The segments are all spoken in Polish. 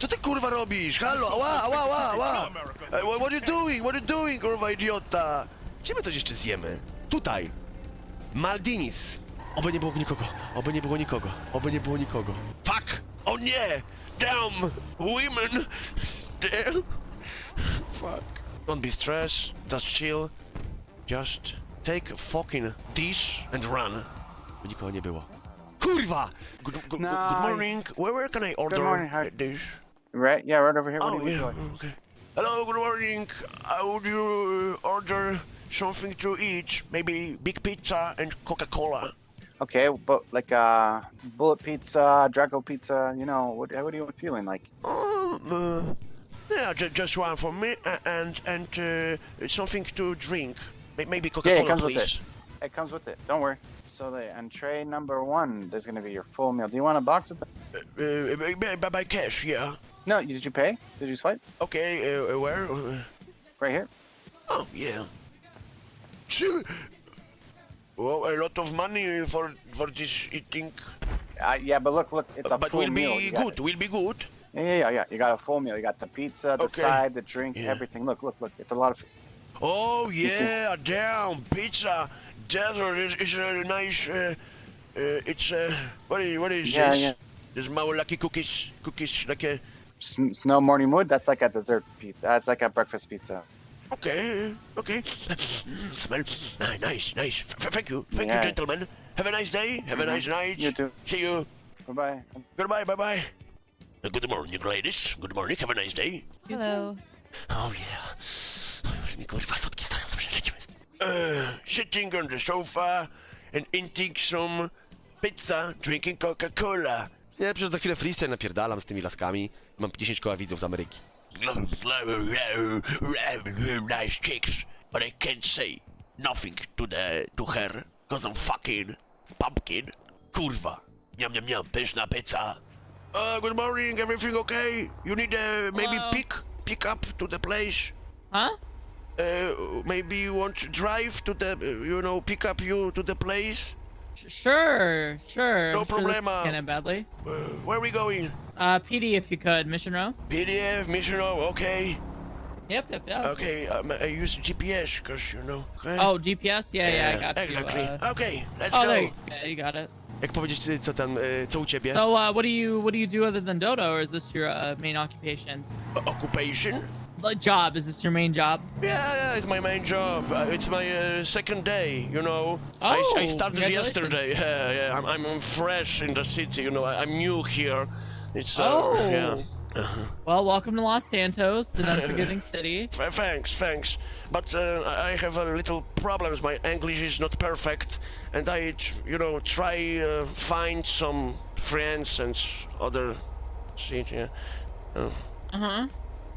Co ty kurwa robisz? Halo, ała, ała, ała, ała! Ej, what, what you doing? What you doing, kurwa idiota? Gdzie my coś jeszcze zjemy? Tutaj. Maldinis. Oby nie było nikogo, oby nie było nikogo, oby nie było nikogo. Fuck! O nie! Damn! Women! Damn! Fuck. Don't be stressed, just chill. Just take a fucking dish and run. Nikogo nie było. Kurwa! Good, good, No, good morning. Where, where can I order good morning, a dish? Right? Yeah, right over here. What Oh, yeah, like? okay. Hello, good morning. I would you order something to eat? Maybe big pizza and Coca-Cola. Okay, but like uh, bullet pizza, Draco pizza. You know, what? What are you feeling like? Um, uh, yeah, ju- just one for me and and uh, something to drink. Maybe Coca-Cola, it comes please. with it. It comes with it. Don't worry. So the entree number one, there's gonna be your full meal. Do you want a box with it? Uh, uh, by, by- cash, yeah. No, did you pay? Did you swipe? Okay, uh, uh, where? Uh, Right here. oh, yeah. Sure. Well, a lot of money for for this eating. Uh, yeah, but look, look, it's a but full will meal. be You got good. Will be good. Yeah, yeah, yeah, yeah. You got a full meal. You got the pizza, the Okay. side, the drink, Yeah. everything. Look, look, look. It's a lot of. Oh yeah, damn pizza. Desert is, is a nice. Uh, uh, it's uh, what is what is Yeah, this? yeah. There's more lucky cookies, cookies like a. s- Snow morning wood. That's like a dessert pizza. That's like a breakfast pizza. Okay, okay. Smell nice, nice. F- f- thank you, thank Yeah. you, gentlemen. Have a nice day. Have a nice night. You too. See you. Bye bye. Goodbye. Bye bye. Good morning, ladies. Good morning. Have a nice day. Hello. Oh yeah. Kurwa sotki stają, dobrze, lecimy. Uh, sitting on the sofa and eating some pizza, drinking Coca-Cola. Nie, przecież za chwilę freestyle napierdalam z tymi laskami. Mam 10 koła widzów z Ameryki. Nice chicks, but I can't say nothing to the to her, cause I'm fucking pumpkin. Kurwa. Niam, niam, niam, pyszna pizza. Uh, good morning, everything okay? You need uh, maybe pick pick up to the place. Huh? Uh, maybe you want to drive to the, you know, pick up you to the place. Sure, sure. No I'm sure this problema. Kind of badly. Uh, where are we going? Uh, PD, if you could, mission row. PDF, mission. Row, okay, Yep, yep, yep. okay. Um, I use GPS because you know. Okay? Oh, GPS. Yeah, yeah, I got you. exactly. Uh, Okay, let's oh, go. there. You, yeah, you got it. Jak powiedzieć, co tam, co u ciebie? So, uh, what do you what do you do other than Dodo, or is this your uh, main occupation? Occupation? Job? Is this your main job? Yeah, yeah, it's my main job. Uh, it's my uh, second day, you know. I, I Oh, started yesterday. Yeah, yeah. I'm, I'm fresh in the city, you know. I, I'm new here. It's uh, Oh. yeah. Well, welcome to Los Santos, an unforgiving city. Thanks, thanks. But uh, I have a little problems. My English is not perfect, and I, you know, try uh, find some friends and other shit. Yeah. Uh huh.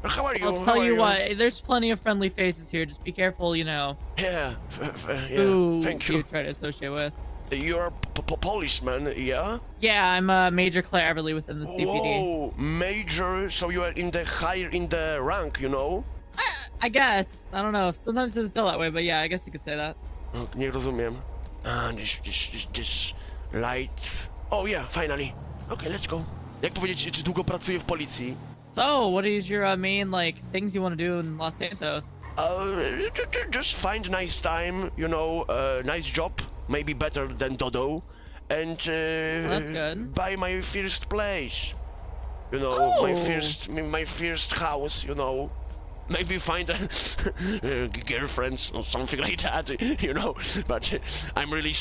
How are you? I'll tell are you what. There's plenty of friendly faces here. Just be careful, you know, Yeah. yeah. who Thank you you. try to associate with. You're a p- policeman, yeah? Yeah, I'm uh, Major Claire Everly within the CPD. Whoa, major. So you are in the higher in the rank, you know? I guess. I don't know. Sometimes it doesn't feel that way, but yeah, I guess you could say that. Oh, Nie rozumiem. Ah, this, this, this, this light. Oh yeah, finally. Okay, let's go. Jak powiedzieć, czy długo pracuję w policji? So, what is your uh, main like things you want to do in Los Santos? Uh, ju- ju- just find a nice time, you know, uh, nice job, maybe better than Dodo, and uh, buy my first place. You know, my Oh. first, my first house. You know, maybe find a uh, girlfriend or something like that. You know, but I'm really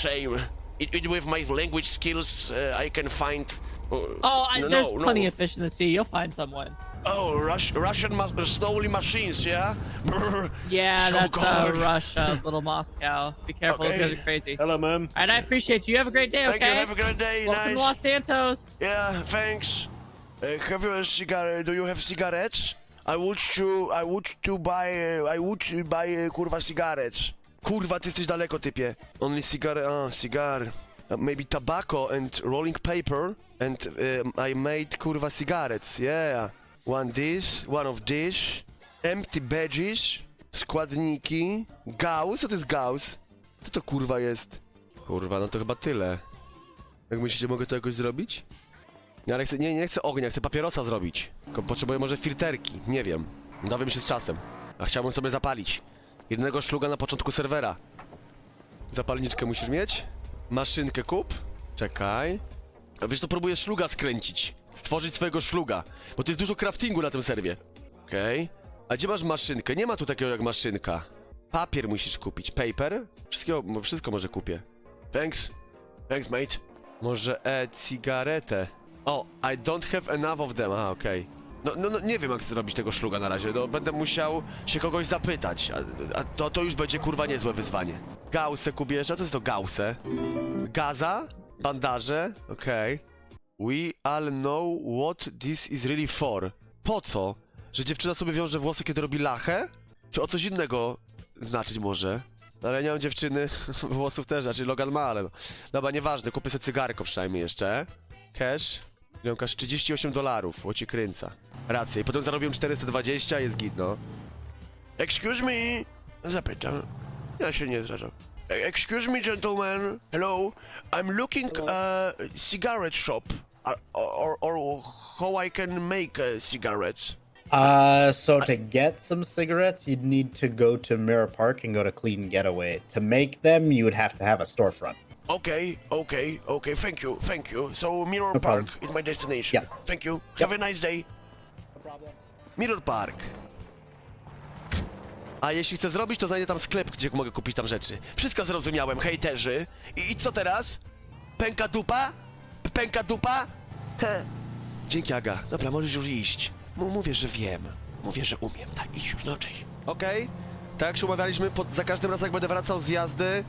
it, with my language skills, uh, I can find. Uh, Oh, I, no, there's no, plenty no. of fish in the sea. You'll find someone. Oh, Rus- Russian ma- snowy machines, yeah. Yeah, So that's uh. Russia, little Moscow. Be careful, those guys are crazy. Hello, ma'am. All right, I appreciate you. You have a great day. Thank okay. you. Have a great day. Welcome nice. to Los Santos. Yeah, thanks. Uh, have you a cigar? Do you have cigarettes? I would to, I would to buy, uh, I would to buy uh, kurwa cigarettes. Kurwa, ty jesteś daleko, typie. Only cigar, ah, cigar. Uh, maybe tobacco and rolling paper, and um, I made kurwa cigarettes. Yeah. One dish, one of dish, empty badges, składniki, gauss. Co to jest gauss? Co to kurwa jest? Kurwa, no to chyba tyle. Jak myślicie, mogę to jakoś zrobić? Nie, ale chcę, nie, nie chcę ognia, chcę papierosa zrobić. Tylko potrzebuję może filterki, nie wiem. Dowiem się z czasem. A chciałbym sobie zapalić. Jednego szluga na początku serwera. Zapalniczkę musisz mieć? Maszynkę kup? Czekaj. A wiesz, to próbuję szluga skręcić. Stworzyć swojego szluga. Bo to jest dużo craftingu na tym serwie. Okej. A gdzie masz maszynkę? Nie ma tu takiego jak maszynka. Papier musisz kupić. Paper? Wszystkiego, wszystko może kupię. Thanks. Thanks, mate. Może e-cigaretę. O, I don't have enough of them. A, okej. No, no, no, nie wiem jak zrobić tego szluga na razie. No, będę musiał się kogoś zapytać. A, a to, to już będzie kurwa niezłe wyzwanie. Gaussę kubierze. Co jest to gaussę? Gaza? Bandaże? Okej. We all know what this is really for. Po co? Że dziewczyna sobie wiąże włosy, kiedy robi lachę? Czy o coś innego znaczyć może? Ale ja nie mam dziewczyny, włosów też, znaczy Logan ma, ale... no. Dobra, nieważne, kupię sobie cygarko przynajmniej jeszcze. Cash. Każ 38 dolarów, łoci kręca. Racja, i potem zarobiłem 420, jest git, no. Excuse me? Zapytam. Ja się nie zrażam. Excuse me, gentlemen. Hello. I'm looking a cigarette shop. Or, or, or how I can make uh, cigarettes. Uh, so to get some cigarettes, you'd need to go to Mirror Park and go to Clean Getaway. To make them, you would have to have a storefront. Okay, okay, okay. Thank you, thank you. So Mirror No Park problem. is my destination. Yeah. Thank you. Have a nice day. Mirror Park. A jeśli chcę zrobić, to znajdę tam sklep, gdzie mogę kupić tam rzeczy. Wszystko zrozumiałem, hejterzy. I, i co teraz? Pęka dupa? Pęka dupa? He. Dzięki, Aga. Dobra, możesz już iść. M- mówię, że wiem. Mówię, że umiem. Tak, idź już, no cześć. Okej. Tak jak się umawialiśmy, pod, za każdym razem jak będę wracał z jazdy,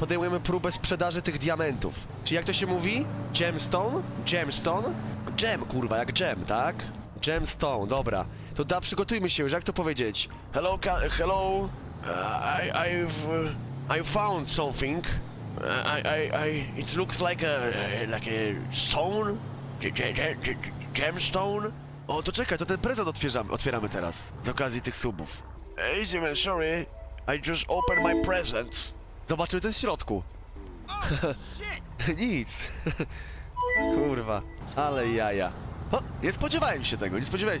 podejmujemy próbę sprzedaży tych diamentów. Czy jak to się mówi? Gemstone? Gemstone? Gem, kurwa, jak gem, tak? Gemstone, dobra. To da, przygotujmy się już, jak to powiedzieć? Hello, hello. Uh, I, I've, uh, I found something. Uh, I, I, I, it looks like a, like a stone. Ge- ge- ge- ge- Gemstone. O, to czekaj, to ten prezent otwieramy, otwieramy teraz. Z okazji tych subów. Easy man, sorry. I just opened my present. Zobaczymy, jest w środku. Nic. kurwa, ale jaja. O, nie spodziewałem się tego, nie spodziewałem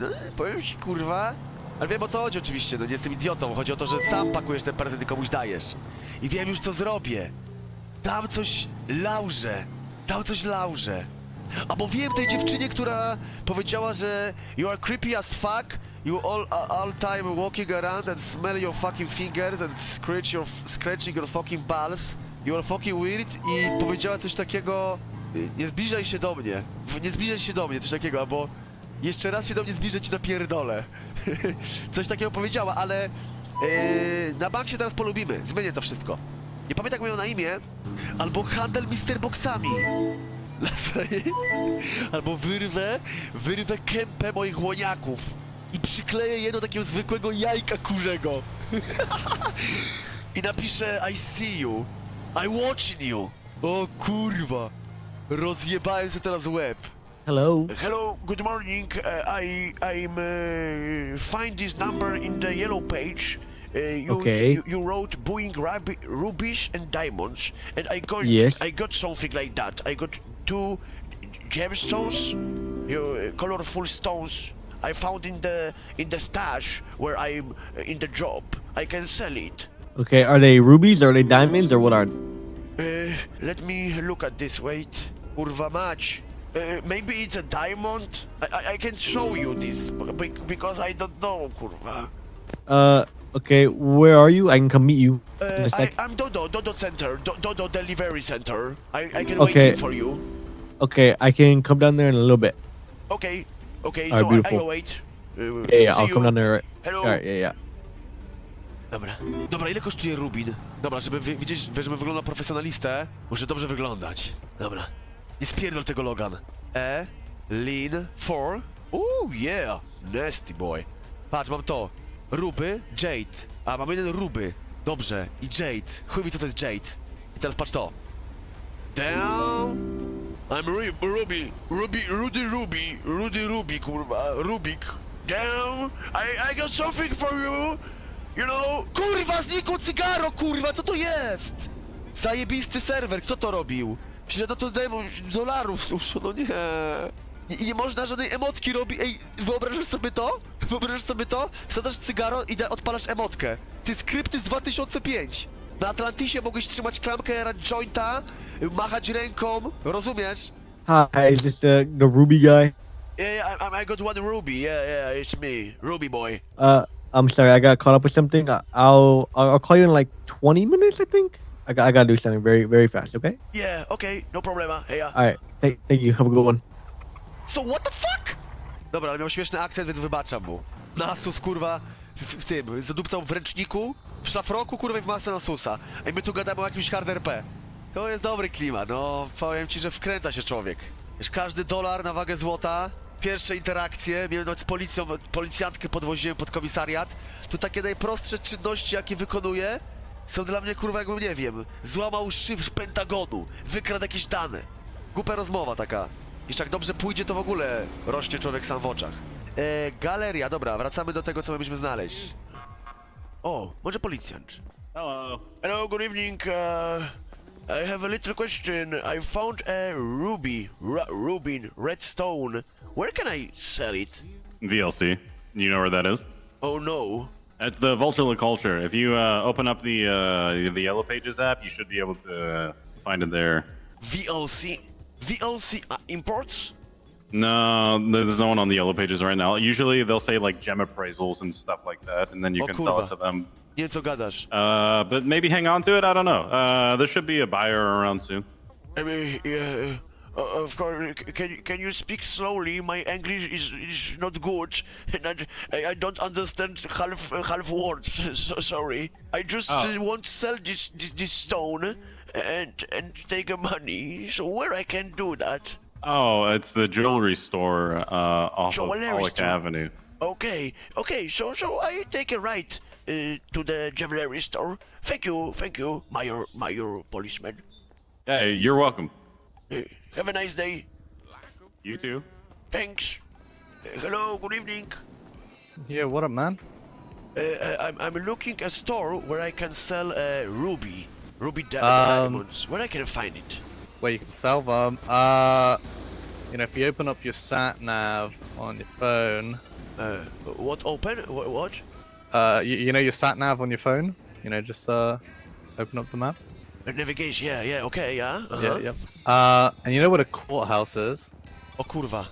no, powiem ci, kurwa. Ale wiem o co chodzi oczywiście, no nie jestem idiotą. Chodzi o to, że sam pakujesz ten prezent i komuś dajesz. I wiem już co zrobię. Dam coś Laurze. Dam coś Laurze. Albo wiem tej dziewczynie, która powiedziała, że you are creepy as fuck, you all, all time walking around and smell your fucking fingers and scratch your, scratching your fucking balls. You are fucking weird i powiedziała coś takiego, nie zbliżaj się do mnie, nie zbliżaj się do mnie, coś takiego, albo jeszcze raz się do mnie zbliżę ci na pierdolę. coś takiego powiedziała, ale yy, na bank się teraz polubimy, zmienię to wszystko. Nie pamiętam jak mają na imię, albo handel Mister Boxami. Albo wyrwę, wyrwę kępę moich łoniaków przykleję je do takiego zwykłego jajka kurzego. I napiszę I see you, I watching you. O kurwa, rozjebałem sobie teraz łeb. Hello. Hello, good morning. Uh, I I'm uh, find this number in the yellow page. Uh, you, Okay. you you wrote Boeing ruby, rubies and diamonds, and I got Yes. I got something like that. I got two gemstones, you, colorful stones. I found in the in the stash where I'm in the job. I can sell it. Okay, are they rubies? Are they diamonds? Or what are? Uh, let me look at this. Wait, kurwa mać. Uh, maybe it's a diamond. I, I, I can show you this because I don't know, kurwa. Uh, okay. Where are you? I can come meet you in Uh, I. I'm Dodo, Dodo Center, Do, Dodo Delivery Center. I, I can Okay. wait for you. Okay, I can come down there in a little bit. Okay, okay, Alright, so I, I beautiful. go wait. Uh, Yeah, yeah. I'll you. come down there. Right. Hello. All right. Yeah, yeah. Dobra. Dobra, ile kosztuje Rubin? Dobra, żeby wi- widzieć, żeby wyglądał na profesjonalistę, muszę dobrze wyglądać. Dobra. Nie spierdol tego Logan. E, lean, for. Ooh, yeah. Nasty boy. Patrz, mam to. Ruby, Jade. A, mam jeden Ruby. Dobrze. I Jade. Chuj mi co to jest Jade. I teraz patrz to. Down. I'm Ru- Ruby. Ruby, Rudy Ruby. Rudy Ruby, kurwa. Rubik. Down. I, I got something for you. You know... Kurwa, znikło cygaro, kurwa, co to jest? Zajebisty serwer, kto to robił? Źle no to demo dolarów, już, no nie. Nie można żadnej emotki robić. Ej, wyobrażasz sobie to? Wyobrażasz sobie to? Wsadasz cygaro i odpalasz emotkę. Ty skrypty z 2005. Na Atlantisie mogłeś trzymać klamkę, jointa, machać ręką, rozumiesz? Hi, is this the the Ruby guy? Yeah, yeah I, I got one Ruby. Yeah, yeah, it's me, Ruby boy. Uh, I'm sorry, I got caught up with something. I'll I'll, I'll call you in like 20 minutes, I think. I got I gotta do something very very fast. Okay. Yeah, okay, no problema. Hey, yeah. All right. Thank thank you. Have a good one. So what the fuck? Dobra, ale miał śmieszny akcent, więc wybaczam mu. Nasus, kurwa, w, w tym, zadupcał w ręczniku, w szlafroku, kurwa, i w masę Nasusa. A my tu gadamy o jakimś hard RP. To jest dobry klimat, no, powiem ci, że wkręca się człowiek. Wiesz, każdy dolar na wagę złota, pierwsze interakcje, miałem nawet z policją, policjantkę podwoziłem pod komisariat. Tu takie najprostsze czynności, jakie wykonuję, są dla mnie, kurwa, jakbym, nie wiem, złamał szyfr Pentagonu, wykradł jakieś dane. Głupia rozmowa taka. Jeszcze jak dobrze pójdzie, to w ogóle rośnie człowiek sam w oczach. E, galeria, dobra, wracamy do tego, co mieliśmy znaleźć. O, może policjant. Hello. Hello, good evening. Uh, I have a little question. I found a ruby, Ru- rubin, redstone. Where can I sell it? VLC. You know where that is? Oh no. It's the Vulture Culture. If you uh, open up the uh, the Yellow Pages app, you should be able to uh, find it there. VLC? VLC uh, imports? No, there's no one on the Yellow Pages right now. Usually they'll say like gem appraisals and stuff like that, and then you Oh, can sell it to them. Nie wiem, co gadasz. Uh, but maybe hang on to it. I don't know. Uh, there should be a buyer around soon. I mean, yeah, uh, of course. Can you- can you speak slowly? My English is is not good, and I, I- don't understand half half words. So sorry. I just Oh. want to sell this, this this stone and and take a money. So where I can do that? Oh, it's the jewelry store uh, off Jewelry of Pollock store. Avenue. Okay, okay. So so I take a right uh, to the jewelry store. Thank you, thank you, Mayor Mayor policeman. Hey, you're welcome. Uh, have a nice day. You too. Thanks. Uh, hello, good evening. Yeah, what up, man? Uh, uh, I'm, I'm looking a store where I can sell uh, ruby, ruby di- Um, diamonds. Where I can find it? Where you can sell them. Uh, you know, if you open up your sat nav on your phone, Uh, what open? What? what? uh, you, you know your sat nav on your phone. You know, just uh, open up the map. Uh, navigation. Yeah, yeah. Okay, yeah. Uh-huh. Yeah, yep. Uh, and you know what a courthouse is? O kurwa.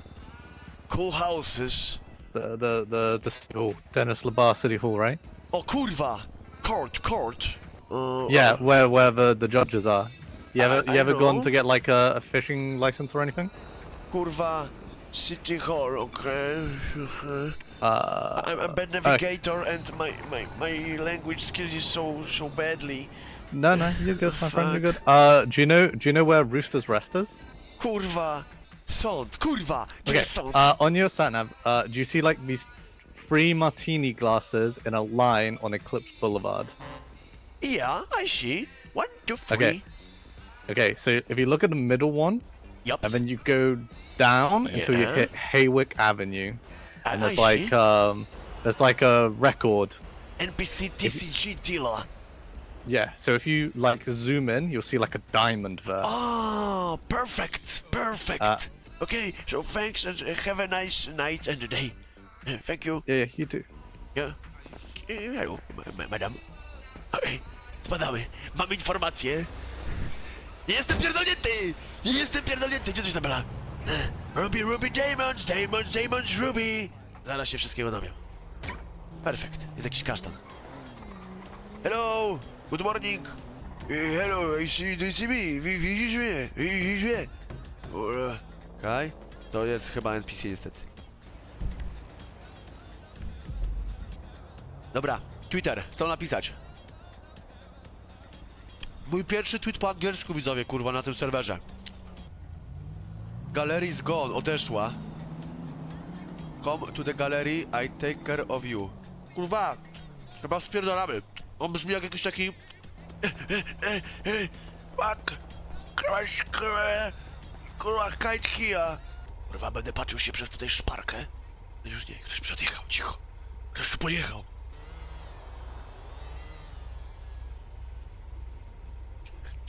Cool houses. The the the the city hall, Dennis Labar City Hall, right? O kurwa. Court, court. Uh, Yeah, uh, where where the the judges are. You ever I you ever gone to get like a, a fishing license or anything? Kurwa. City hall. Okay. okay. Uh, I'm a bad navigator and my, my, my language skills is so so badly. no, no, you're good, my friend. You're good. Uh, do you know do you know where Rooster's Rest is? Kurwa. Sąd. Kurwa. Gdzie Okay. jest sąd? Uh, on your sat nav, uh, do you see like these three martini glasses in a line on Eclipse Boulevard? Yeah, I see. One, two, three. Okay. Okay, so if you look at the middle one, Yup. and then you go down until you hit Haywick Avenue, and there's like um, there's like a record. NPC TCG dealer. Yeah. So if you like zoom in, you'll see like a diamond there. Oh, perfect, perfect. Uh, okay, so thanks and have a nice night and day. Uh, Thank you. Yeah, yeah, you too. Yeah. Hello, ma- ma- madam. Okay, spadamy. Mam informację. Nie jestem pierdolnięty! Nie jestem pierdolnięty! Gdzie to Izabela? Ruby, Ruby, Diamonds, Diamonds, Diamonds, Ruby! Zaraz się wszystkiego dowiem. Perfekt. Jest jakiś kasztan. Hello! Good morning! Uh, hello, I see, do you see me? Wi- Widzisz mnie? Widzisz mnie? Kaj? To jest chyba NPC niestety. Dobra, Twitter, co napisać? Mój pierwszy tweet po angielsku, widzowie, kurwa, na tym serwerze. Gallery is gone, odeszła. Come to the gallery, I take care of you. Kurwa, chyba spierdolamy. On brzmi jak jakiś taki... Fuck. Kraś, kurwa, kurwa, kite kija. Kurwa, będę patrzył się przez tutaj szparkę. Już nie, ktoś przedjechał, cicho. Ktoś tu pojechał.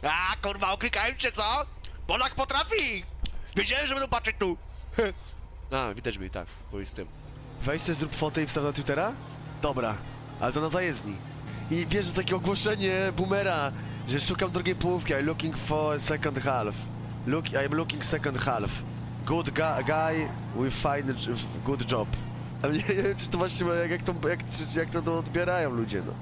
A, kurwa, oklikałem cię, co? Polak potrafi! Wiedziałem, że będą patrzeć tu! A, widać mnie, tak, bo jest tym. Weź sobie zrób fotę i wstaw na Twittera? Dobra, ale to na zajezdni. I wiesz, że takie ogłoszenie boomera, że szukam drugiej połówki, I'm looking for second half. Look, I'm looking second half. Good gu guy, we find a good job. Ale nie, nie wiem, czy to właśnie, jak, to, jak, jak to odbierają ludzie, no.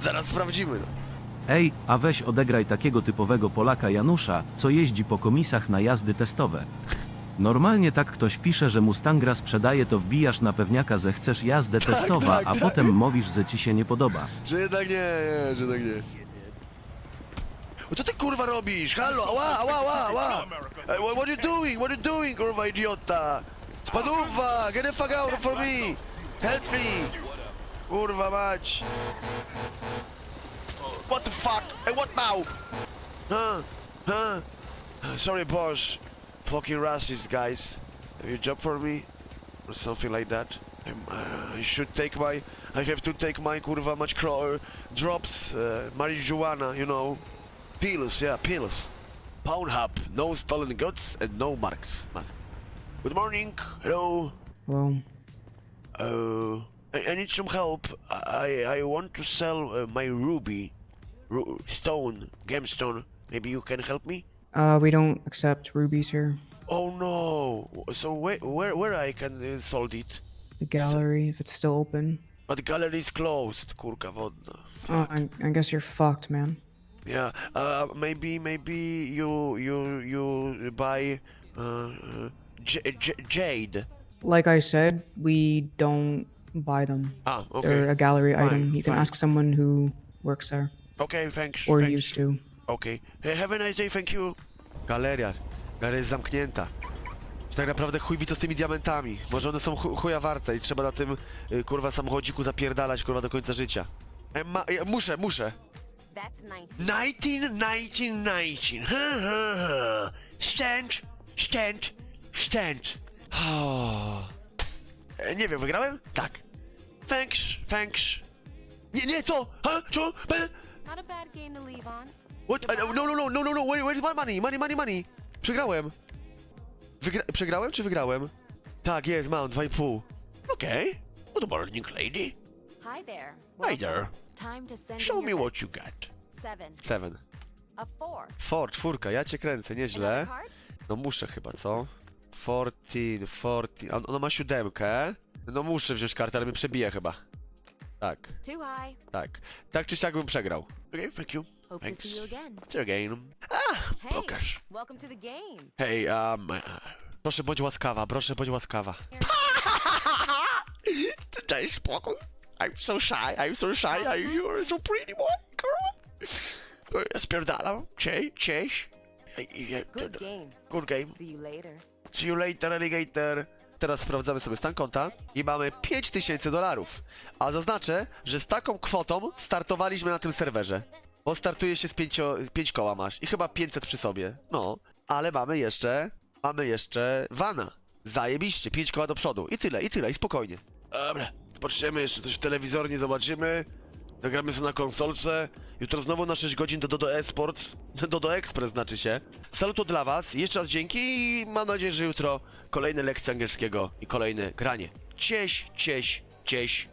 Zaraz sprawdzimy, no. Ej, a weź odegraj takiego typowego Polaka Janusza, co jeździ po komisach na jazdy testowe. Normalnie tak ktoś pisze, że Mustangra sprzedaje, to wbijasz na pewniaka, że chcesz jazdę testowa, tak, a tak. potem mówisz, że ci się nie podoba. Że jednak nie, nie, że jednak nie. O, co ty kurwa robisz? Halo, ała, ała, ała, ała! Hey, what, what you doing? What you doing, kurwa idiota? Spadurwa, get the fuck out for me! Help me! Kurwa mać! What the fuck? Hey, what now? Huh? Huh? Sorry, boss. Fucking racist, guys. Have you job for me? Or something like that? I'm, uh, I should take my... I have to take my kurwa much cro- drops, uh, marijuana, you know. Pills, yeah, pills. Pornhub, no stolen goods and no marks. Mas- Good morning, hello. Well, Uh, I, I need some help. I I want to sell uh, my ruby, Ru- stone, gemstone. Maybe you can help me. uh, we don't accept rubies here. Oh no! So where where where I can uh, sold it? The gallery, if it's still open. But the gallery is closed. Kurka wodna. Oh, I, I guess you're fucked, man. Yeah. Uh, maybe maybe you you you buy uh, uh, jade. Like I said, we don't buy them. Ah, okay. They're a gallery Fine, item. You can fine. ask someone who works there Okay, thanks. or thanks. used to. Okay. Hey, have a nice day, thank you. Galeria. Galeria jest zamknięta. Tak naprawdę chuj wie co z tymi diamentami. Może one są chu- chuja warte i trzeba na tym y, kurwa samochodziku zapierdalać kurwa do końca życia. E, ma, e, muszę, muszę. That's 19. 19, 19, 19. Ha, ha, ha. Stand, stand, stand. Oh. E, Nie wiem, wygrałem? Tak. Thanks, thanks. Nie, nie, co? Ha? Co? Be? Not a bad game to leave on. What? No, no, no, no, no, no, where, where's my money? Money, money, money. Przegrałem. Wygra przegrałem czy wygrałem? Tak, jest, mam 2,5. Okej. Okay. Good morning, lady. Hi there. Hi there. Time to send Show me what you got. Seven. Seven. A four. Four, czwórka, ja cię kręcę, nieźle. No muszę chyba, co? 14, 14. On, ona ma siódemkę. No muszę wziąć kartę, ale mnie przebije chyba. Tak, Too high. tak. Tak czy siak bym przegrał. Okej, thank you. Hope Thanks. to see you again. See you again. Ah, Hey, pokaż. welcome to the game. Hej, um... Proszę bądź łaskawa, proszę bądź łaskawa. Daj spokój. I'm so shy, I'm so shy, I, you are so pretty boy, girl. Spierdalam, cześć, cześć. Ej, Good game. Good game. See you later. See you later, alligator. Teraz sprawdzamy sobie stan konta i mamy 5000 dolarów. A zaznaczę, że z taką kwotą startowaliśmy na tym serwerze. Bo startuje się z 5 pięć koła masz i chyba 500 przy sobie. No, ale mamy jeszcze, mamy jeszcze vana. Zajebiście, 5 koła do przodu. I tyle, i tyle, i spokojnie. Dobra, patrzymy, jeszcze coś w telewizornie zobaczymy. Zagramy sobie na konsolce. Jutro znowu na 6 godzin do Dodo Esports. Dodo Express znaczy się. Saluto dla was, jeszcze raz dzięki i mam nadzieję, że jutro kolejne lekcje angielskiego i kolejne granie. Cieś, cieś, cieś.